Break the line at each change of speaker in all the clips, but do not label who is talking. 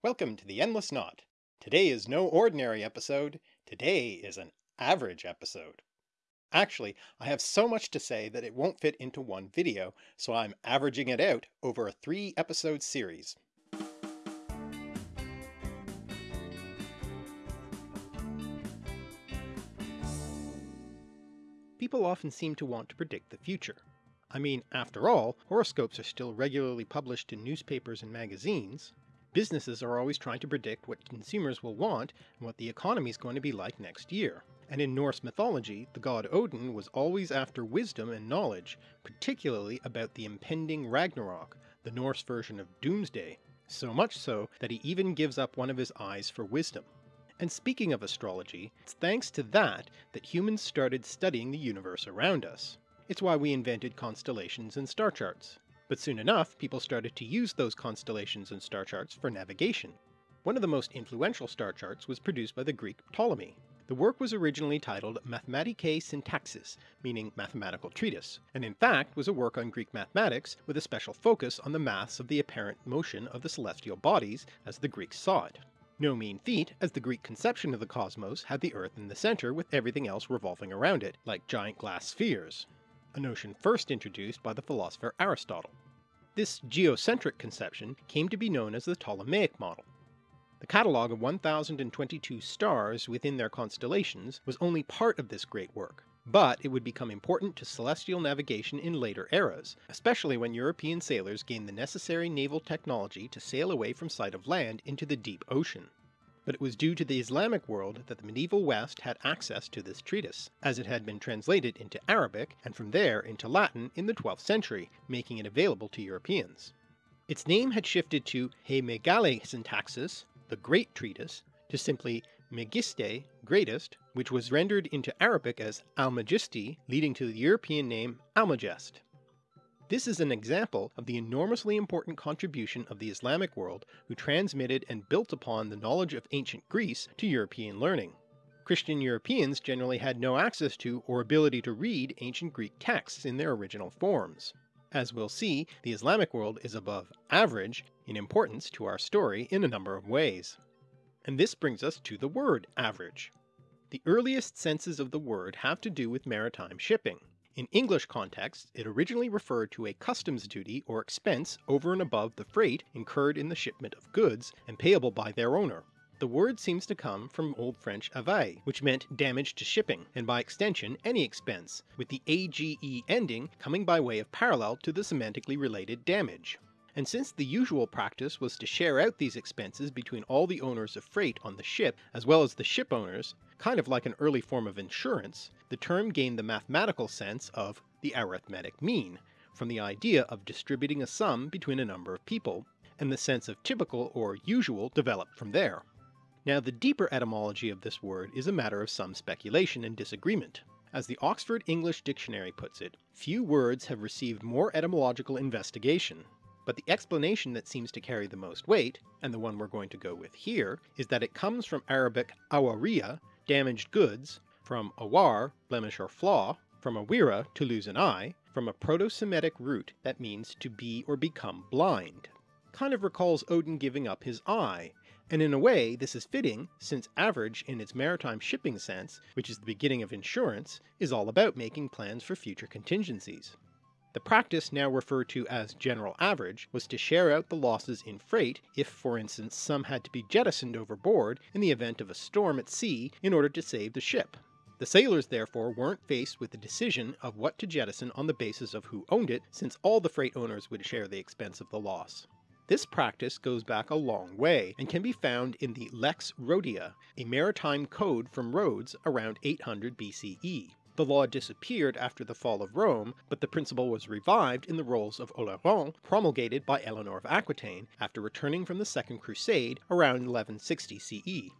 Welcome to the Endless Knot. Today is no ordinary episode, today is an average episode. Actually, I have so much to say that it won't fit into one video, so I'm averaging it out over a three episode series. People often seem to want to predict the future. I mean, after all, horoscopes are still regularly published in newspapers and magazines, Businesses are always trying to predict what consumers will want and what the economy is going to be like next year. And in Norse mythology, the god Odin was always after wisdom and knowledge, particularly about the impending Ragnarok, the Norse version of Doomsday, so much so that he even gives up one of his eyes for wisdom. And speaking of astrology, it's thanks to that that humans started studying the universe around us. It's why we invented constellations and star charts. But soon enough, people started to use those constellations and star charts for navigation. One of the most influential star charts was produced by the Greek Ptolemy. The work was originally titled Mathematicae Syntaxis, meaning mathematical treatise, and in fact was a work on Greek mathematics with a special focus on the maths of the apparent motion of the celestial bodies as the Greeks saw it. No mean feat, as the Greek conception of the cosmos had the Earth in the centre with everything else revolving around it, like giant glass spheres a notion first introduced by the philosopher Aristotle. This geocentric conception came to be known as the Ptolemaic model. The catalogue of 1022 stars within their constellations was only part of this great work, but it would become important to celestial navigation in later eras, especially when European sailors gained the necessary naval technology to sail away from sight of land into the deep ocean but it was due to the Islamic world that the medieval West had access to this treatise, as it had been translated into Arabic and from there into Latin in the 12th century, making it available to Europeans. Its name had shifted to He Megale Syntaxis, the Great Treatise, to simply Megiste, Greatest, which was rendered into Arabic as Almagisti, leading to the European name Almagest. This is an example of the enormously important contribution of the Islamic world who transmitted and built upon the knowledge of ancient Greece to European learning. Christian Europeans generally had no access to or ability to read ancient Greek texts in their original forms. As we'll see, the Islamic world is above average in importance to our story in a number of ways. And this brings us to the word average. The earliest senses of the word have to do with maritime shipping. In English contexts, it originally referred to a customs duty or expense over and above the freight incurred in the shipment of goods and payable by their owner. The word seems to come from Old French ave, which meant damage to shipping, and by extension any expense, with the age ending coming by way of parallel to the semantically related damage. And since the usual practice was to share out these expenses between all the owners of freight on the ship as well as the ship owners, kind of like an early form of insurance, the term gained the mathematical sense of the arithmetic mean, from the idea of distributing a sum between a number of people, and the sense of typical or usual developed from there. Now the deeper etymology of this word is a matter of some speculation and disagreement. As the Oxford English Dictionary puts it, few words have received more etymological investigation, but the explanation that seems to carry the most weight, and the one we're going to go with here, is that it comes from Arabic awariya, damaged goods, from awar, blemish or flaw, from awira, to lose an eye, from a Proto-Semitic root that means to be or become blind. Kind of recalls Odin giving up his eye, and in a way this is fitting since average in its maritime shipping sense, which is the beginning of insurance, is all about making plans for future contingencies. The practice now referred to as general average was to share out the losses in freight if for instance some had to be jettisoned overboard in the event of a storm at sea in order to save the ship. The sailors therefore weren't faced with the decision of what to jettison on the basis of who owned it since all the freight owners would share the expense of the loss. This practice goes back a long way and can be found in the Lex Rhodia, a maritime code from Rhodes around 800 BCE. The law disappeared after the fall of Rome, but the principle was revived in the Rolls of Oleron promulgated by Eleanor of Aquitaine after returning from the Second Crusade around 1160 CE.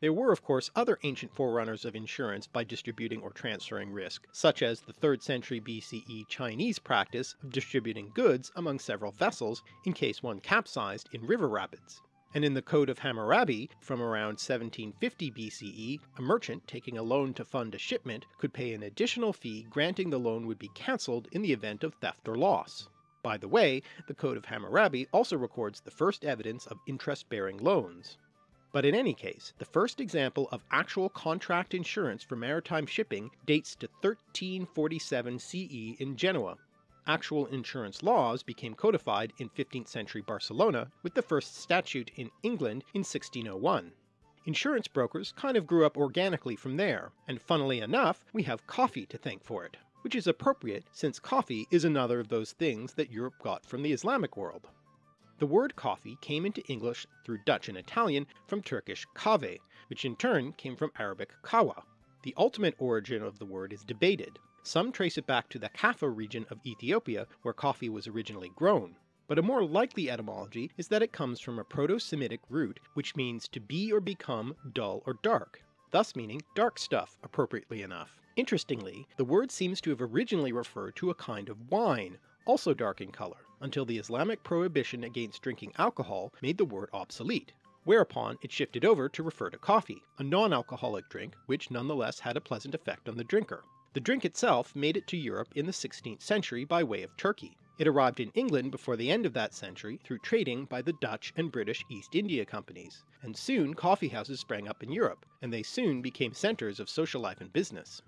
There were of course other ancient forerunners of insurance by distributing or transferring risk, such as the 3rd century BCE Chinese practice of distributing goods among several vessels in case one capsized in river rapids and in the Code of Hammurabi from around 1750 BCE, a merchant taking a loan to fund a shipment could pay an additional fee granting the loan would be cancelled in the event of theft or loss. By the way, the Code of Hammurabi also records the first evidence of interest-bearing loans. But in any case, the first example of actual contract insurance for maritime shipping dates to 1347 CE in Genoa. Actual insurance laws became codified in 15th century Barcelona, with the first statute in England in 1601. Insurance brokers kind of grew up organically from there, and funnily enough, we have coffee to thank for it which is appropriate since coffee is another of those things that Europe got from the Islamic world. The word coffee came into English through Dutch and Italian from Turkish kahve, which in turn came from Arabic qahwa. The ultimate origin of the word is debated. Some trace it back to the Kaffa region of Ethiopia where coffee was originally grown, but a more likely etymology is that it comes from a Proto-Semitic root which means to be or become dull or dark, thus meaning dark stuff appropriately enough. Interestingly, the word seems to have originally referred to a kind of wine, also dark in colour, until the Islamic prohibition against drinking alcohol made the word obsolete, whereupon it shifted over to refer to coffee, a non-alcoholic drink which nonetheless had a pleasant effect on the drinker. The drink itself made it to Europe in the 16th century by way of Turkey. It arrived in England before the end of that century through trading by the Dutch and British East India Companies, and soon coffee houses sprang up in Europe, and they soon became centres of social life and business.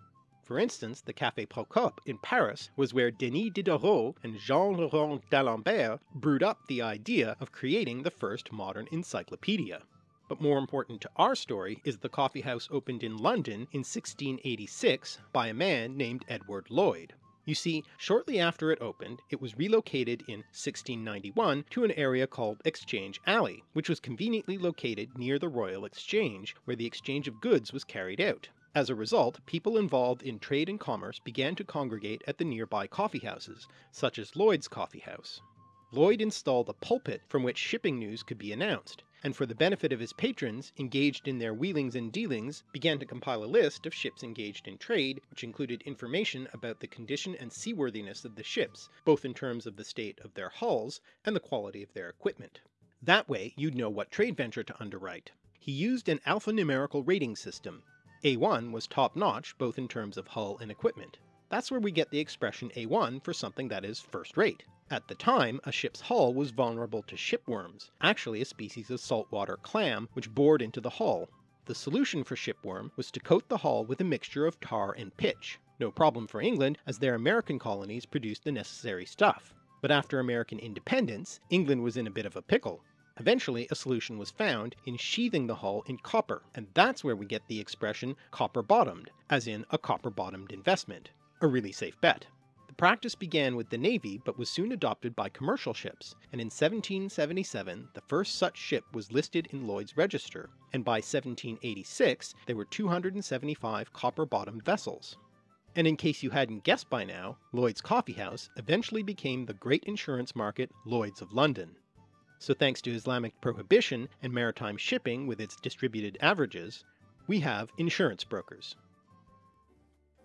For instance, the Café Procope in Paris was where Denis Diderot and Jean le Rond d'Alembert brewed up the idea of creating the first modern encyclopedia. But more important to our story is the coffee house opened in London in 1686 by a man named Edward Lloyd. You see, shortly after it opened, it was relocated in 1691 to an area called Exchange Alley, which was conveniently located near the Royal Exchange, where the exchange of goods was carried out. As a result, people involved in trade and commerce began to congregate at the nearby coffee houses, such as Lloyd's Coffee House. Lloyd installed a pulpit from which shipping news could be announced, and for the benefit of his patrons engaged in their wheelings and dealings, began to compile a list of ships engaged in trade, which included information about the condition and seaworthiness of the ships, both in terms of the state of their hulls and the quality of their equipment. That way you'd know what trade venture to underwrite. He used an alphanumerical rating system, a1 was top-notch both in terms of hull and equipment. That's where we get the expression A1 for something that is first-rate. At the time, a ship's hull was vulnerable to shipworms, actually a species of saltwater clam which bored into the hull. The solution for shipworm was to coat the hull with a mixture of tar and pitch. No problem for England as their American colonies produced the necessary stuff. But after American independence, England was in a bit of a pickle. Eventually a solution was found in sheathing the hull in copper, and that's where we get the expression copper-bottomed, as in a copper-bottomed investment. A really safe bet. The practice began with the Navy but was soon adopted by commercial ships, and in 1777 the first such ship was listed in Lloyd's Register, and by 1786 there were 275 copper-bottomed vessels. And in case you hadn't guessed by now, Lloyd's Coffee House eventually became the great insurance market Lloyd's of London. So thanks to Islamic prohibition and maritime shipping with its distributed averages, we have insurance brokers.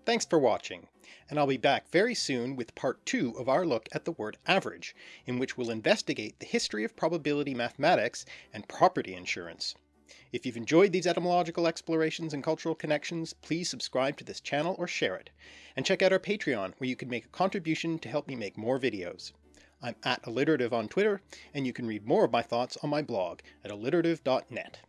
Thanks for watching, and I'll be back very soon with part 2 of our look at the word average, in which we'll investigate the history of probability mathematics and property insurance. If you've enjoyed these etymological explorations and cultural connections, please subscribe to this channel or share it, and check out our Patreon where you can make a contribution to help me make more videos. I'm at alliterative on Twitter, and you can read more of my thoughts on my blog at alliterative.net.